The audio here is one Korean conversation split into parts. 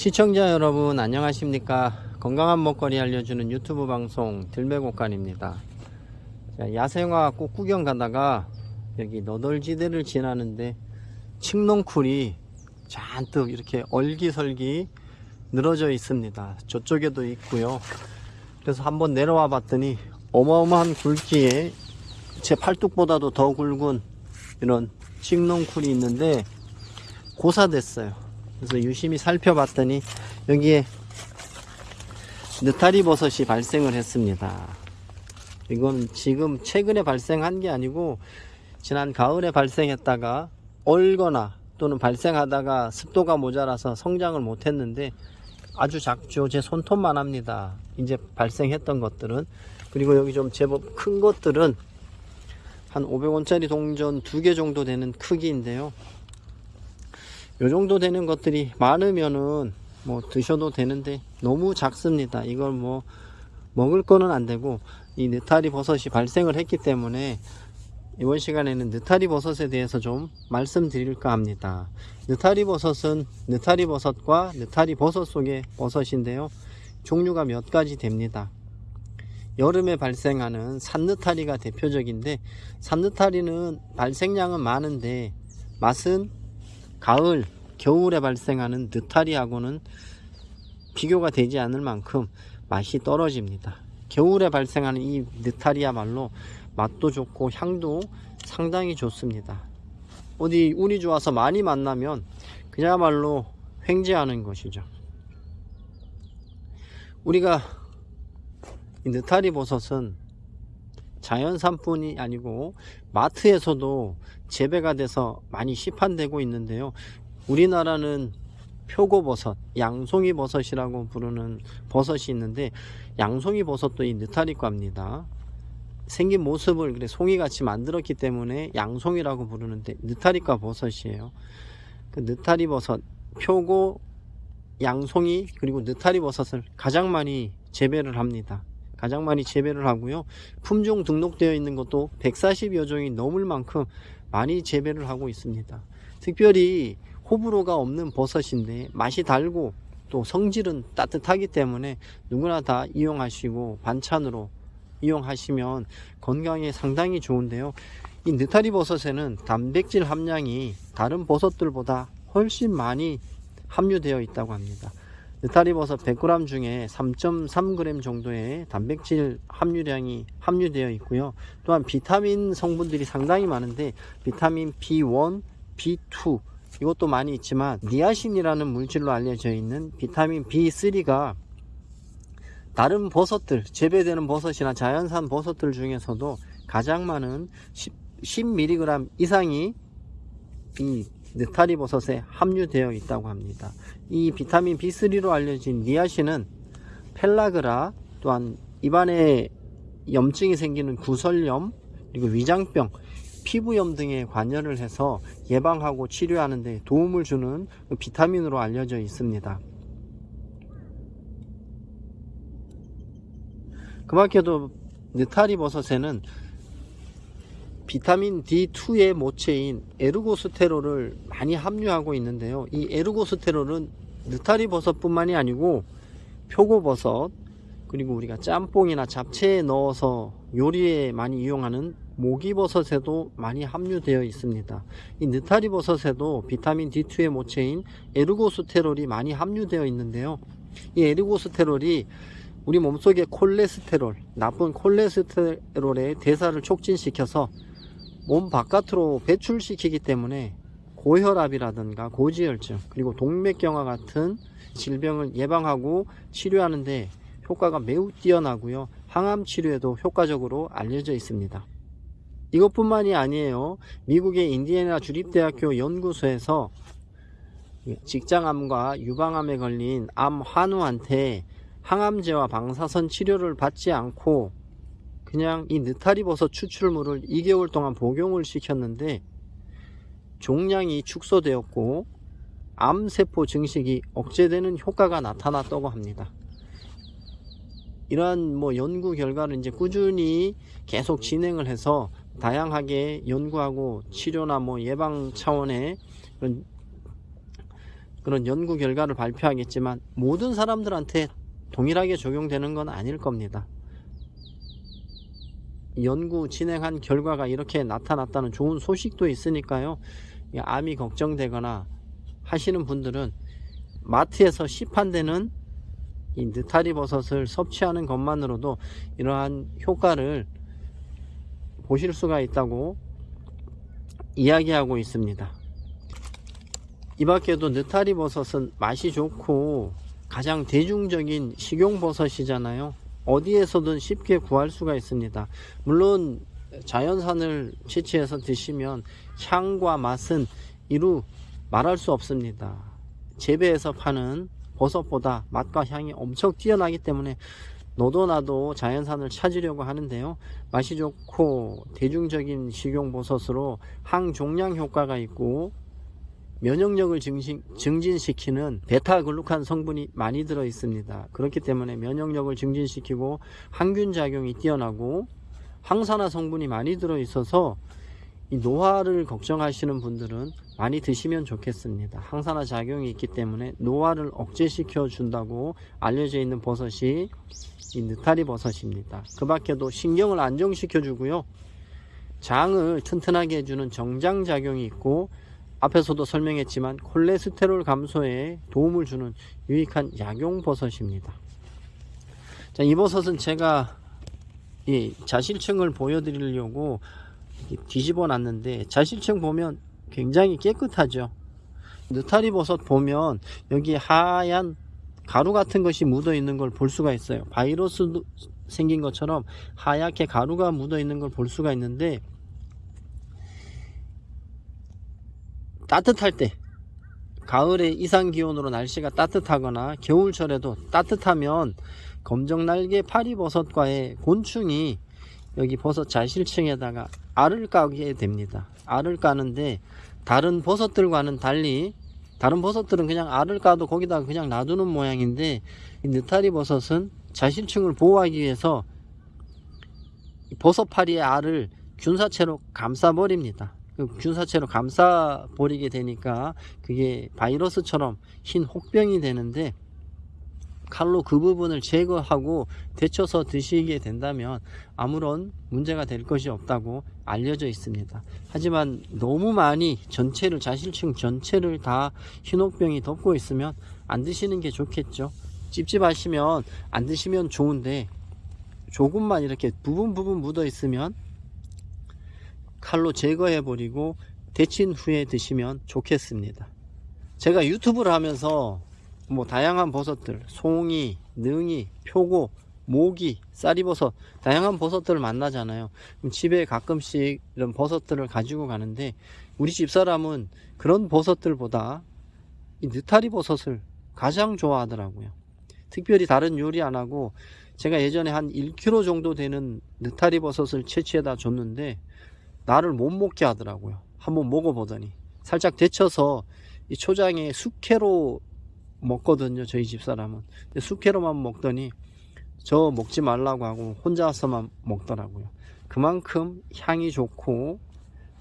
시청자 여러분 안녕하십니까? 건강한 먹거리 알려주는 유튜브 방송 들매곡간입니다. 자, 야생화 꽃 구경 가다가 여기 너덜지대를 지나는데 칡농쿨이 잔뜩 이렇게 얼기설기 늘어져 있습니다. 저쪽에도 있고요. 그래서 한번 내려와 봤더니 어마어마한 굵기에 제 팔뚝보다도 더 굵은 이런 칡농쿨이 있는데 고사됐어요 그래서 유심히 살펴봤더니 여기에 느타리 버섯이 발생을 했습니다. 이건 지금 최근에 발생한 게 아니고 지난 가을에 발생했다가 얼거나 또는 발생하다가 습도가 모자라서 성장을 못했는데 아주 작죠. 제 손톱만 합니다. 이제 발생했던 것들은 그리고 여기 좀 제법 큰 것들은 한 500원짜리 동전 두 개 정도 되는 크기인데요. 요 정도 되는 것들이 많으면은 뭐 드셔도 되는데 너무 작습니다. 이걸 뭐 먹을 거는 안 되고 이 느타리 버섯이 발생을 했기 때문에 이번 시간에는 느타리 버섯에 대해서 좀 말씀드릴까 합니다. 느타리 버섯은 느타리 버섯과 느타리 버섯 속의 버섯인데요. 종류가 몇 가지 됩니다. 여름에 발생하는 산느타리가 대표적인데 산느타리는 발생량은 많은데 맛은 가을, 겨울에 발생하는 느타리하고는 비교가 되지 않을 만큼 맛이 떨어집니다. 겨울에 발생하는 이 느타리야말로 맛도 좋고 향도 상당히 좋습니다. 어디 운이 좋아서 많이 만나면 그야말로 횡재하는 것이죠. 우리가 이 느타리 버섯은 자연산뿐이 아니고 마트에서도 재배가 돼서 많이 시판되고 있는데요. 우리나라는 표고버섯, 양송이 버섯이라고 부르는 버섯이 있는데 양송이 버섯도 이 느타리과입니다. 생긴 모습을 그래 송이같이 만들었기 때문에 양송이라고 부르는데 느타리과 버섯이에요. 그 느타리 버섯, 표고, 양송이 그리고 느타리 버섯을 가장 많이 재배를 합니다. 가장 많이 재배를 하고요. 품종 등록되어 있는 것도 140여 종이 넘을 만큼 많이 재배를 하고 있습니다. 특별히 호불호가 없는 버섯인데 맛이 달고 또 성질은 따뜻하기 때문에 누구나 다 이용하시고 반찬으로 이용하시면 건강에 상당히 좋은데요. 이 느타리 버섯에는 단백질 함량이 다른 버섯들보다 훨씬 많이 함유되어 있다고 합니다. 느타리 버섯 100g 중에 3.3g 정도의 단백질 함유량이 함유되어 있고요. 또한 비타민 성분들이 상당히 많은데 비타민 B1, B2 이것도 많이 있지만 니아신이라는 물질로 알려져 있는 비타민 B3가 다른 버섯들 재배되는 버섯이나 자연산 버섯들 중에서도 가장 많은 10, 10mg 이상이 이 느타리 버섯에 함유되어 있다고 합니다. 이 비타민 B3로 알려진 니아신은 펠라그라 또한 입안에 염증이 생기는 구설염 그리고 위장병 피부염 등에 관여를 해서 예방하고 치료하는 데 도움을 주는 비타민으로 알려져 있습니다. 그 밖에도 느타리 버섯에는 비타민 D2의 모체인 에르고스테롤을 많이 함유하고 있는데요. 이 에르고스테롤은 느타리 버섯뿐만이 아니고 표고버섯 그리고 우리가 짬뽕이나 잡채에 넣어서 요리에 많이 이용하는 목이버섯에도 많이 함유되어 있습니다. 이 느타리 버섯에도 비타민 D2의 모체인 에르고스테롤이 많이 함유되어 있는데요. 이 에르고스테롤이 우리 몸속의 콜레스테롤, 나쁜 콜레스테롤의 대사를 촉진시켜서 몸 바깥으로 배출시키기 때문에 고혈압이라든가 고지혈증 그리고 동맥경화 같은 질병을 예방하고 치료하는데 효과가 매우 뛰어나고요. 항암 치료에도 효과적으로 알려져 있습니다. 이것뿐만이 아니에요. 미국의 인디애나 주립대학교 연구소에서 직장암과 유방암에 걸린 암 환우한테 항암제와 방사선 치료를 받지 않고 그냥 이 느타리 버섯 추출물을 2개월 동안 복용을 시켰는데 종양이 축소되었고 암세포 증식이 억제되는 효과가 나타났다고 합니다. 이러한 뭐 연구 결과를 이제 꾸준히 계속 진행을 해서 다양하게 연구하고 치료나 뭐 예방 차원의 그런 연구 결과를 발표하겠지만 모든 사람들한테 동일하게 적용되는 건 아닐 겁니다. 연구 진행한 결과가 이렇게 나타났다는 좋은 소식도 있으니까요. 이 암이 걱정되거나 하시는 분들은 마트에서 시판되는 이 느타리 버섯을 섭취하는 것만으로도 이러한 효과를 보실 수가 있다고 이야기하고 있습니다. 이 밖에도 느타리 버섯은 맛이 좋고 가장 대중적인 식용 버섯이잖아요. 어디에서든 쉽게 구할 수가 있습니다. 물론 자연산을 채취해서 드시면 향과 맛은 이루 말할 수 없습니다. 재배해서 파는 버섯보다 맛과 향이 엄청 뛰어나기 때문에 너도 나도 자연산을 찾으려고 하는데요. 맛이 좋고 대중적인 식용버섯으로 항종양 효과가 있고 면역력을 증진, 증진시키는 베타글루칸 성분이 많이 들어 있습니다. 그렇기 때문에 면역력을 증진시키고 항균 작용이 뛰어나고 항산화 성분이 많이 들어 있어서 이 노화를 걱정하시는 분들은 많이 드시면 좋겠습니다. 항산화 작용이 있기 때문에 노화를 억제시켜 준다고 알려져 있는 버섯이 이 느타리 버섯입니다. 그 밖에도 신경을 안정시켜 주고요. 장을 튼튼하게 해주는 정장 작용이 있고 앞에서도 설명했지만 콜레스테롤 감소에 도움을 주는 유익한 약용 버섯입니다. 자, 이 버섯은 제가 이 자실층을 보여드리려고 뒤집어 놨는데 자실층 보면 굉장히 깨끗하죠. 느타리 버섯 보면 여기 하얀 가루 같은 것이 묻어 있는 걸 볼 수가 있어요. 바이러스 생긴 것처럼 하얗게 가루가 묻어 있는 걸 볼 수가 있는데 따뜻할 때 가을에 이상 기온으로 날씨가 따뜻하거나 겨울철에도 따뜻하면 검정날개 파리버섯과의 곤충이 여기 버섯 자실층에다가 알을 까게 됩니다. 알을 까는데 다른 버섯들과는 달리 다른 버섯들은 그냥 알을 까도 거기다가 그냥 놔두는 모양인데 이 느타리 버섯은 자실층을 보호하기 위해서 버섯파리의 알을 균사체로 감싸버립니다. 그 균사체로 감싸 버리게 되니까 그게 바이러스처럼 흰 혹병이 되는데 칼로 그 부분을 제거하고 데쳐서 드시게 된다면 아무런 문제가 될 것이 없다고 알려져 있습니다. 하지만 너무 많이 전체를 자실층 전체를 다 흰혹병이 덮고 있으면 안 드시는 게 좋겠죠. 찝찝하시면 안 드시면 좋은데 조금만 이렇게 부분 부분 묻어 있으면 칼로 제거해 버리고 데친 후에 드시면 좋겠습니다. 제가 유튜브를 하면서 뭐 다양한 버섯들 송이, 능이, 표고, 모기, 쌀이버섯 다양한 버섯들을 만나잖아요. 집에 가끔씩 이런 버섯들을 가지고 가는데 우리 집사람은 그런 버섯들보다 이 느타리 버섯을 가장 좋아하더라고요. 특별히 다른 요리 안 하고 제가 예전에 한 1kg 정도 되는 느타리 버섯을 채취해다 줬는데 나를 못 먹게 하더라고요. 한번 먹어보더니 살짝 데쳐서 이 초장에 숙회로 먹거든요. 저희 집사람은 숙회로만 먹더니 저 먹지 말라고 하고 혼자서만 먹더라고요. 그만큼 향이 좋고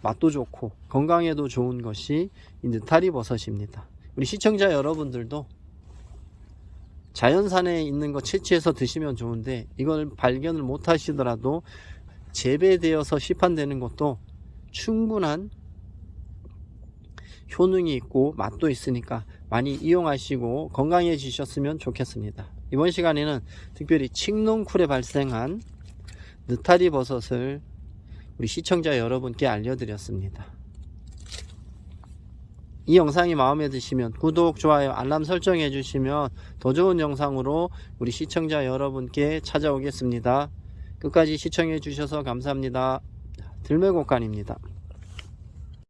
맛도 좋고 건강에도 좋은 것이 이 느타리 버섯입니다. 우리 시청자 여러분들도 자연산에 있는 거 채취해서 드시면 좋은데 이걸 발견을 못 하시더라도 재배되어서 시판되는 것도 충분한 효능이 있고 맛도 있으니까 많이 이용하시고 건강해지셨으면 좋겠습니다. 이번 시간에는 특별히 칡농쿨에 발생한 느타리 버섯을 우리 시청자 여러분께 알려드렸습니다. 이 영상이 마음에 드시면 구독, 좋아요, 알람 설정해 주시면 더 좋은 영상으로 우리 시청자 여러분께 찾아오겠습니다. 끝까지 시청해 주셔서 감사합니다. 들매곡간입니다.